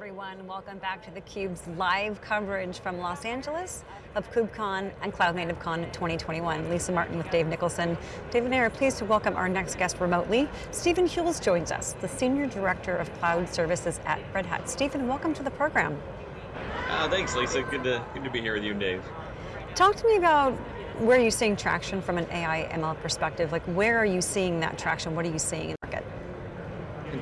everyone. Welcome back to theCUBE's live coverage from Los Angeles of KubeCon and Cloud Native Con 2021. Lisa Martin with Dave Nicholson. Dave and I are pleased to welcome our next guest remotely. Stephen Huels joins us, the Senior Director of Cloud Services at Red Hat. Stephen, welcome to the program. Uh, thanks, Lisa. Good to, good to be here with you and Dave. Talk to me about where you're you seeing traction from an AI ML perspective? Like where are you seeing that traction? What are you seeing in the market?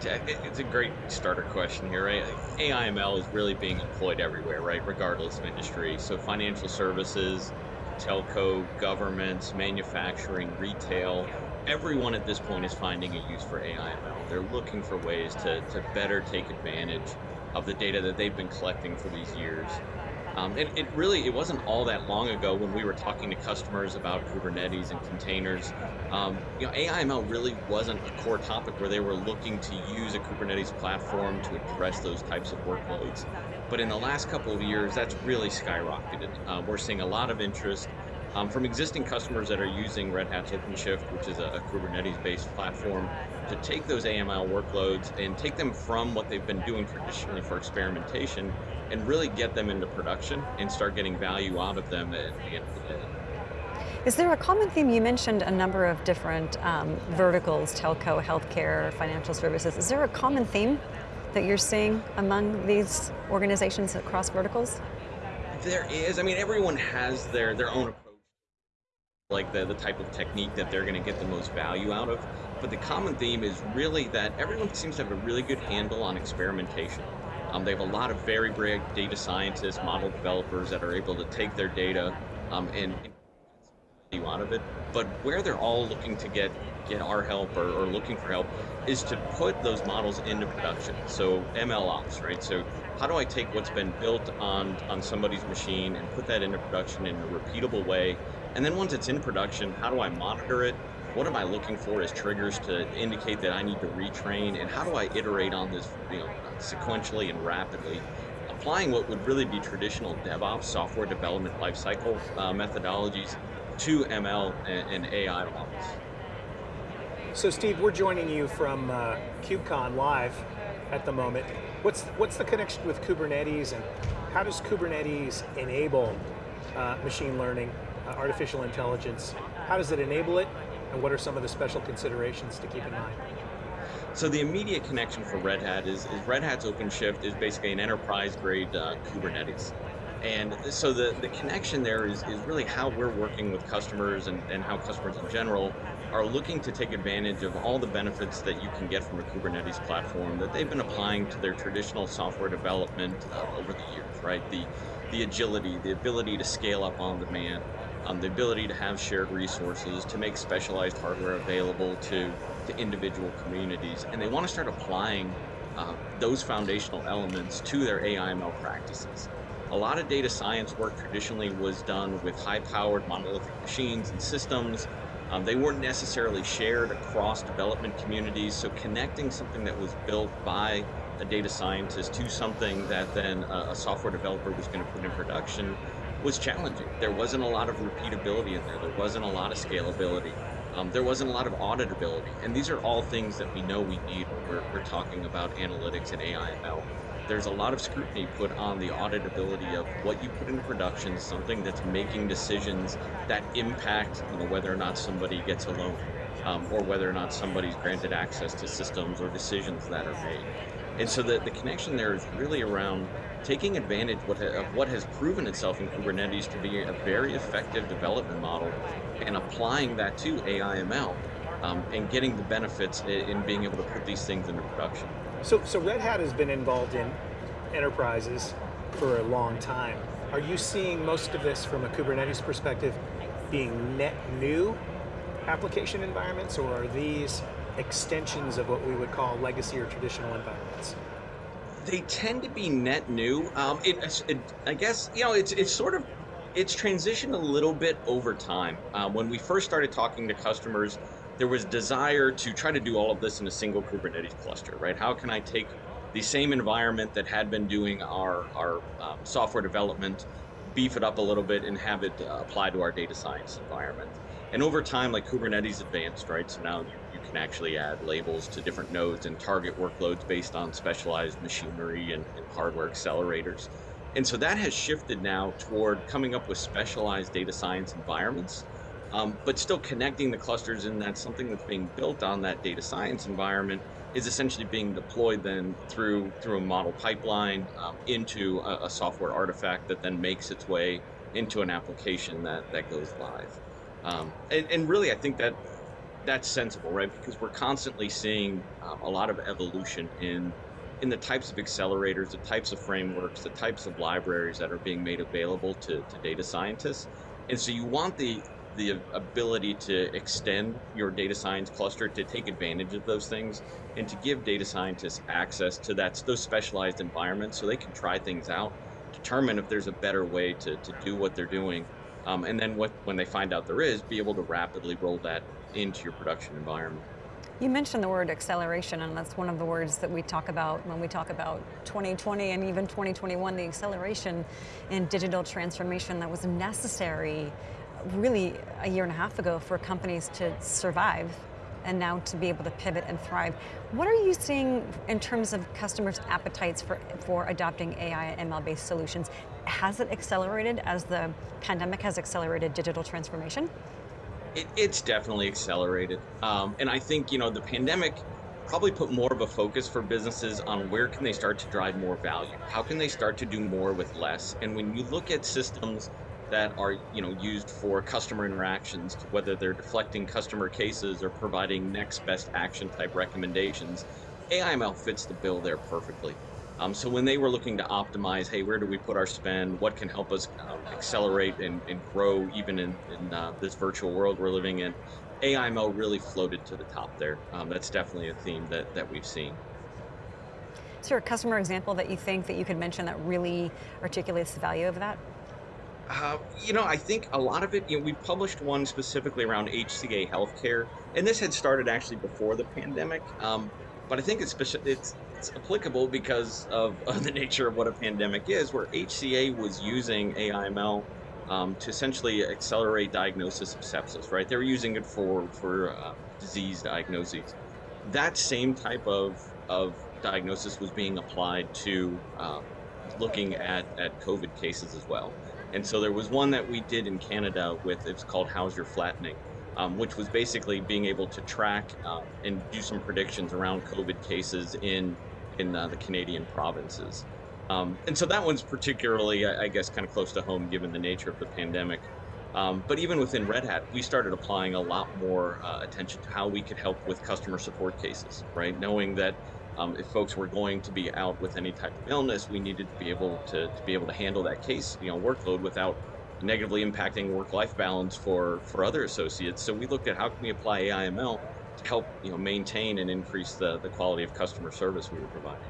It's a great starter question here, right? AIML is really being employed everywhere, right? Regardless of industry. So financial services, telco, governments, manufacturing, retail, everyone at this point is finding a use for AIML. They're looking for ways to, to better take advantage of the data that they've been collecting for these years um, it, it, really, it wasn't all that long ago when we were talking to customers about Kubernetes and containers. Um, you know, AIML really wasn't a core topic where they were looking to use a Kubernetes platform to address those types of workloads. But in the last couple of years, that's really skyrocketed. Uh, we're seeing a lot of interest um, from existing customers that are using Red Hat's OpenShift, which is a, a Kubernetes-based platform, to take those AML workloads and take them from what they've been doing traditionally for experimentation and really get them into production and start getting value out of them at the end of the day. Is there a common theme? You mentioned a number of different um, verticals, telco, healthcare, financial services. Is there a common theme that you're seeing among these organizations across verticals? There is. I mean, everyone has their, their own approach like the, the type of technique that they're going to get the most value out of. But the common theme is really that everyone seems to have a really good handle on experimentation. Um, they have a lot of very brave data scientists, model developers that are able to take their data um, and, and out of it. But where they're all looking to get get our help or, or, looking for help is to put those models into production. So ML ops, right? So how do I take what's been built on on somebody's machine and put that into production in a repeatable way and then once it's in production, how do I monitor it? What am I looking for as triggers to indicate that I need to retrain? And how do I iterate on this you know, sequentially and rapidly? Applying what would really be traditional DevOps, software development lifecycle uh, methodologies to ML and, and, AI models. So Steve, we're joining you from uh, KubeCon live at the moment. What's, what's the connection with Kubernetes and how does Kubernetes enable uh, machine learning artificial intelligence. How does it enable it, and what are some of the special considerations to keep in mind? So the immediate connection for Red Hat is, is Red Hat's OpenShift is basically an enterprise-grade uh, Kubernetes. And so the, the connection there is, is really how we're working with customers and, and how customers in general are looking to take advantage of all the benefits that you can get from a Kubernetes platform that they've been applying to their traditional software development uh, over the years, right? The, the agility, the ability to scale up on demand, um, the ability to have shared resources, to make specialized hardware available to, to individual communities. And they want to start applying uh, those foundational elements to their AIML practices. A lot of data science work traditionally was done with high-powered monolithic machines and systems. Um, they weren't necessarily shared across development communities, so connecting something that was built by a data scientist to something that then a, a software developer was going to put in production was challenging. There wasn't a lot of repeatability in there. There wasn't a lot of scalability. Um, there wasn't a lot of auditability. And these are all things that we know we need when we're, we're talking about analytics and AIML. There's a lot of scrutiny put on the auditability of what you put into production, something that's making decisions that impact you know, whether or not somebody gets a loan, um, or whether or not somebody's granted access to systems or decisions that are made. And so the, the connection there is really around taking advantage of what has proven itself in Kubernetes to be a very effective development model and applying that to AIML um, and getting the benefits in being able to put these things into production. So, so Red Hat has been involved in enterprises for a long time. Are you seeing most of this from a Kubernetes perspective being net new application environments or are these extensions of what we would call legacy or traditional environments? They tend to be net new. Um, it, it, I guess, you know, it's, it's sort of, it's transitioned a little bit over time. Uh, when we first started talking to customers, there was desire to try to do all of this in a single Kubernetes cluster, right? How can I take the same environment that had been doing our, our um, software development, beef it up a little bit and have it uh, apply to our data science environment. And over time, like Kubernetes advanced, right? So now you, can actually add labels to different nodes and target workloads based on specialized machinery and, and hardware accelerators. And so that has shifted now toward coming up with specialized data science environments, um, but still connecting the clusters and that's something that's being built on that data science environment is essentially being deployed then through through a model pipeline um, into a, a, software artifact that then makes its way into an application that that goes live. Um, and, and, really, I think that that's sensible, right? Because we're constantly seeing um, a lot of evolution in in the types of accelerators, the types of frameworks, the types of libraries that are being made available to, to data scientists. And so you want the the ability to extend your data science cluster to take advantage of those things and to give data scientists access to that those specialized environments so they can try things out, determine if there's a better way to, to do what they're doing. Um, and then what, when they find out there is, be able to rapidly roll that into your production environment. You mentioned the word acceleration, and that's one of the words that we talk about when we talk about 2020 and even 2021, the acceleration in digital transformation that was necessary really a year and a half ago for companies to survive and now to be able to pivot and thrive. What are you seeing in terms of customers' appetites for, for adopting AI and ML-based solutions? Has it accelerated as the pandemic has accelerated digital transformation? It, it's definitely accelerated. Um, and I think, you know, the pandemic probably put more of a focus for businesses on where can they start to drive more value? How can they start to do more with less? And when you look at systems that are you know used for customer interactions, whether they're deflecting customer cases or providing next best action type recommendations. AIML fits the bill there perfectly. Um, so when they were looking to optimize, hey, where do we put our spend? What can help us um, accelerate and, and, grow even in, in uh, this virtual world we're living in? AIML really floated to the top there. Um, that's definitely a theme that, that we've seen. Is there a customer example that you think that you could mention that really articulates the value of that? Uh, you know, I think a lot of it, you know, we published one specifically around HCA healthcare, and this had started actually before the pandemic. Um, but I think it's, it's, it's applicable because of, of, the nature of what a pandemic is, where HCA was using AIML um, to essentially accelerate diagnosis of sepsis, right? They were using it for, for uh, disease diagnoses. That same type of, of diagnosis was being applied to uh, looking at, at COVID cases as well. And so there was one that we did in Canada with, it's called How's Your Flattening, um, which was basically being able to track uh, and do some predictions around COVID cases in, in uh, the Canadian provinces. Um, and so that one's particularly, I, I guess, kind of close to home given the nature of the pandemic. Um, but even within Red Hat, we started applying a lot more uh, attention to how we could help with customer support cases, right? Knowing that um, if folks were going to be out with any type of illness, we needed to be able to, to be able to handle that case, you know, workload without negatively impacting work-life balance for for other associates. So we looked at how can we apply AIML to help you know maintain and increase the the quality of customer service we were providing.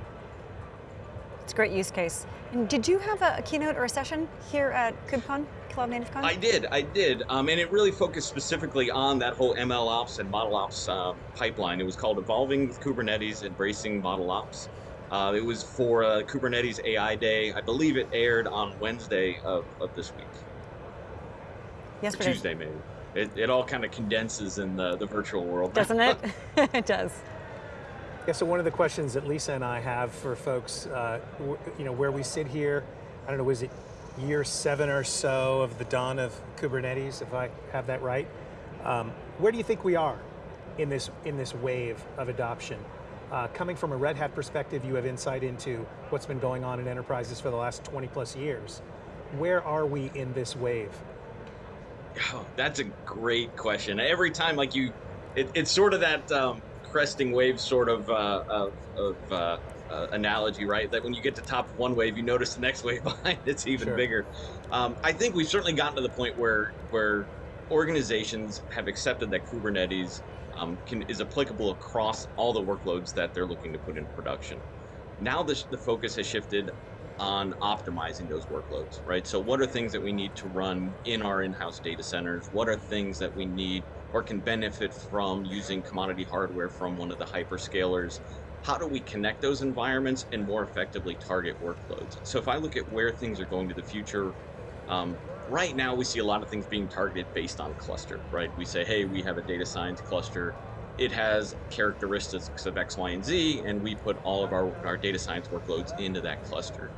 It's a great use case. And did you have a, a keynote or a session here at KubeCon? Cloud Native Con? I did, I did, um, and it really focused specifically on that whole ML ops and model ops uh, pipeline. It was called Evolving with Kubernetes, Embracing Model Ops. Uh, it was for uh, Kubernetes AI Day. I believe it aired on Wednesday of, of this week. Yesterday. Tuesday, maybe. It, it all kind of condenses in the, the virtual world. Doesn't it? it does. Yeah, so one of the questions that Lisa and I have for folks, uh, you know, where we sit here, I don't know, is it year seven or so of the dawn of Kubernetes, if I have that right. Um, where do you think we are in this, in this wave of adoption? Uh, coming from a Red Hat perspective, you have insight into what's been going on in enterprises for the last 20 plus years. Where are we in this wave? Oh, that's a great question. Every time, like you, it, it's sort of that um, cresting wave sort of, uh, of, of uh, uh, analogy, right? That when you get to top of one wave, you notice the next wave behind it's even sure. bigger. Um, I think we've certainly gotten to the point where where organizations have accepted that Kubernetes um, can, is applicable across all the workloads that they're looking to put in production. Now the, the focus has shifted on optimizing those workloads, right? So what are things that we need to run in our in-house data centers? What are things that we need or can benefit from using commodity hardware from one of the hyperscalers how do we connect those environments and more effectively target workloads? So if I look at where things are going to the future, um, right now we see a lot of things being targeted based on cluster, right? We say, hey, we have a data science cluster. it has characteristics of X, Y, and Z, and we put all of our, our data science workloads into that cluster.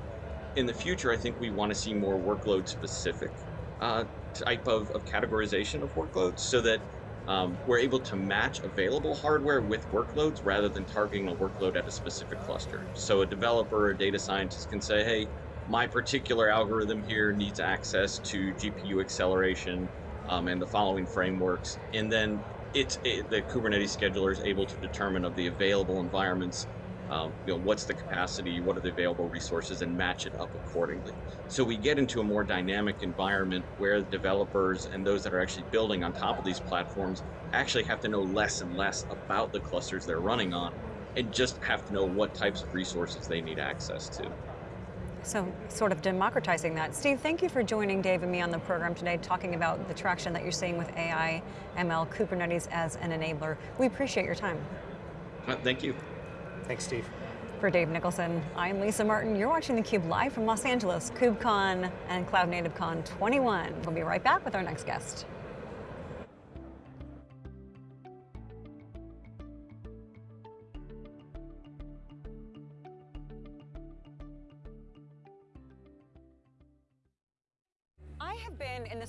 In the future, I think we want to see more workload specific uh, type of, of categorization of workloads so that um, we're able to match available hardware with workloads rather than targeting a workload at a specific cluster. So a developer or data scientist can say, hey, my particular algorithm here needs access to GPU acceleration um, and the following frameworks. And then it's it, the Kubernetes scheduler is able to determine of the available environments, um, you know, what's the capacity, what are the available resources, and match it up accordingly. So we get into a more dynamic environment where the developers and those that are actually building on top of these platforms actually have to know less and less about the clusters they're running on, and just have to know what types of resources they need access to. So sort of democratizing that. Steve, thank you for joining Dave and me on the program today, talking about the traction that you're seeing with AI, ML, Kubernetes as an enabler. We appreciate your time. Uh, thank you. Thanks, Steve. For Dave Nicholson, I'm Lisa Martin. You're watching theCUBE live from Los Angeles, KubeCon and Cloud Native Con 21. We'll be right back with our next guest.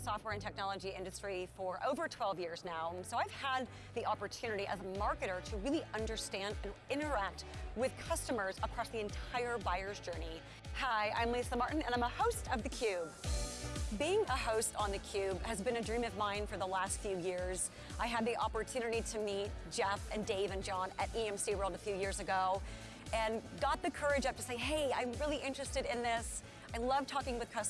Software and technology industry for over 12 years now, so I've had the opportunity as a marketer to really understand and interact with customers across the entire buyer's journey. Hi, I'm Lisa Martin, and I'm a host of theCUBE. Being a host on theCUBE has been a dream of mine for the last few years. I had the opportunity to meet Jeff and Dave and John at EMC World a few years ago, and got the courage up to say, hey, I'm really interested in this. I love talking with customers